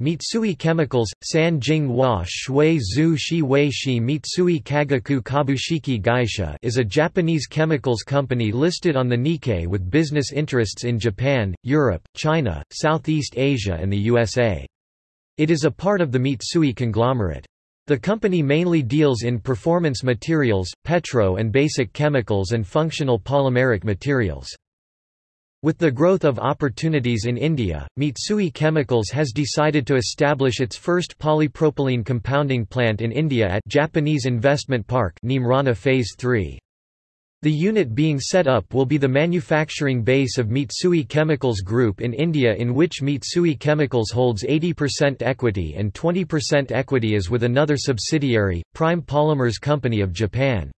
Mitsui Chemicals, Sanjing wa Shui Zhu Shi Wei Shi Mitsui Kagaku Kabushiki Gaisha is a Japanese chemicals company listed on the Nikkei with business interests in Japan, Europe, China, Southeast Asia and the USA. It is a part of the Mitsui conglomerate. The company mainly deals in performance materials, petro and basic chemicals and functional polymeric materials. With the growth of opportunities in India, Mitsui Chemicals has decided to establish its first polypropylene compounding plant in India at Japanese Investment Park Neemrana Phase 3. The unit being set up will be the manufacturing base of Mitsui Chemicals Group in India in which Mitsui Chemicals holds 80% equity and 20% equity is with another subsidiary, Prime Polymers Company of Japan.